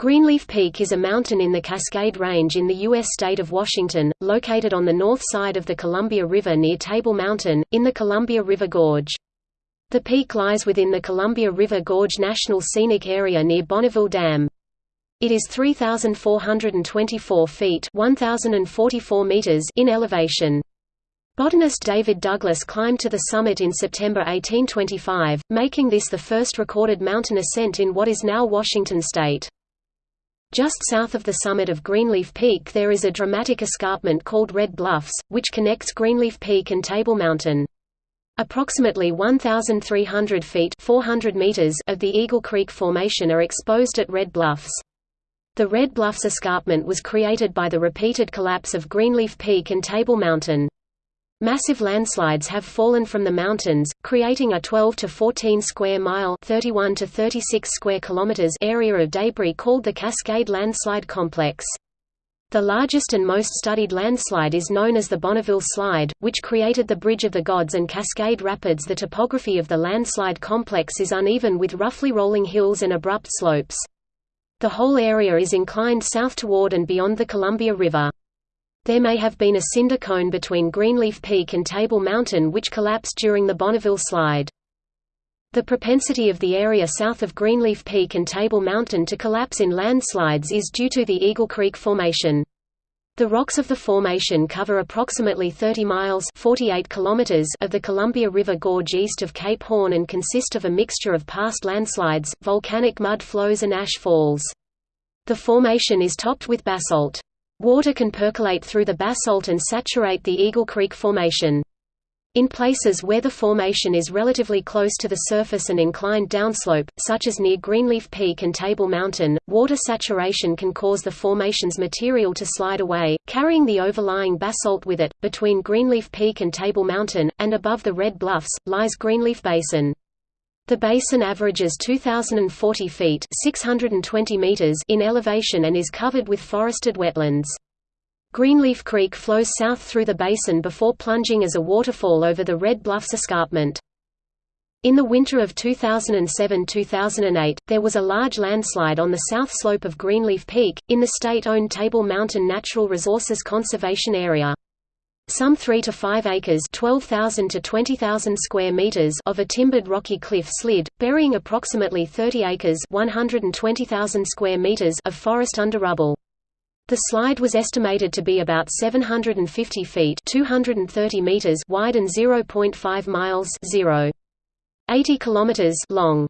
Greenleaf Peak is a mountain in the Cascade Range in the U.S. state of Washington, located on the north side of the Columbia River near Table Mountain, in the Columbia River Gorge. The peak lies within the Columbia River Gorge National Scenic Area near Bonneville Dam. It is 3,424 feet 1,044 meters in elevation. Botanist David Douglas climbed to the summit in September 1825, making this the first recorded mountain ascent in what is now Washington state. Just south of the summit of Greenleaf Peak there is a dramatic escarpment called Red Bluffs, which connects Greenleaf Peak and Table Mountain. Approximately 1,300 feet 400 meters of the Eagle Creek Formation are exposed at Red Bluffs. The Red Bluffs escarpment was created by the repeated collapse of Greenleaf Peak and Table Mountain. Massive landslides have fallen from the mountains, creating a 12 to 14 square mile (31 to 36 square kilometers) area of debris called the Cascade Landslide Complex. The largest and most studied landslide is known as the Bonneville Slide, which created the Bridge of the Gods and Cascade Rapids. The topography of the landslide complex is uneven with roughly rolling hills and abrupt slopes. The whole area is inclined south toward and beyond the Columbia River. There may have been a cinder cone between Greenleaf Peak and Table Mountain which collapsed during the Bonneville slide. The propensity of the area south of Greenleaf Peak and Table Mountain to collapse in landslides is due to the Eagle Creek Formation. The rocks of the formation cover approximately 30 miles 48 kilometers of the Columbia River Gorge east of Cape Horn and consist of a mixture of past landslides, volcanic mud flows and ash falls. The formation is topped with basalt. Water can percolate through the basalt and saturate the Eagle Creek Formation. In places where the formation is relatively close to the surface and inclined downslope, such as near Greenleaf Peak and Table Mountain, water saturation can cause the formation's material to slide away, carrying the overlying basalt with it. Between Greenleaf Peak and Table Mountain, and above the Red Bluffs, lies Greenleaf Basin. The basin averages 2,040 feet 620 meters in elevation and is covered with forested wetlands. Greenleaf Creek flows south through the basin before plunging as a waterfall over the Red Bluffs escarpment. In the winter of 2007–2008, there was a large landslide on the south slope of Greenleaf Peak, in the state-owned Table Mountain Natural Resources Conservation Area. Some 3 to 5 acres 12,000 to 20,000 square meters of a timbered rocky cliff slid, burying approximately 30 acres 120,000 square meters of forest under rubble. The slide was estimated to be about 750 feet 230 meters wide and 0.5 miles 0. 80 kilometers long.